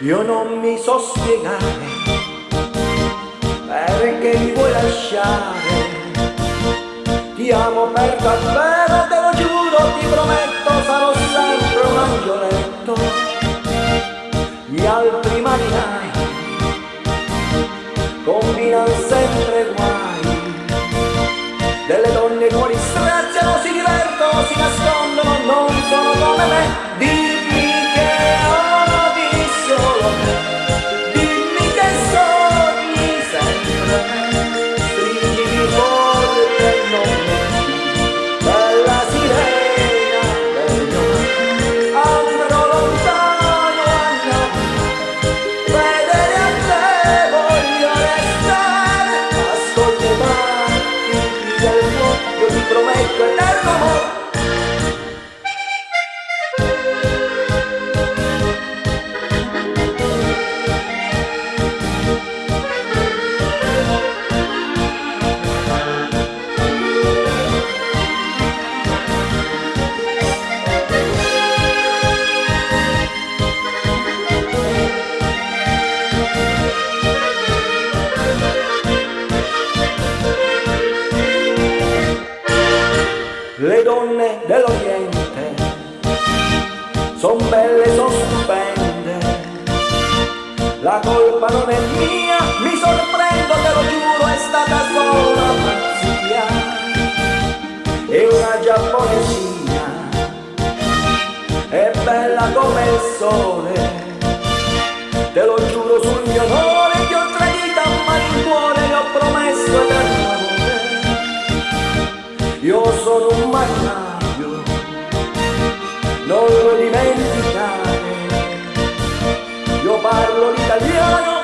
Io non mi so spiegare perché mi vuoi lasciare. Ti amo per davvero, te lo giuro, ti prometto, sarò sempre un angioletto. Gli altri marinai combinano sempre guai. Delle donne cuori straziano, si divertono, si nascondono, non sono come me. dell'Oriente son belle, son stupende la colpa non è mia, mi sorprendo, te lo giuro, è stata solo una pazzia è una giapponesina. È bella come il sole. Te lo giuro sul mio onore parlo l'italiano,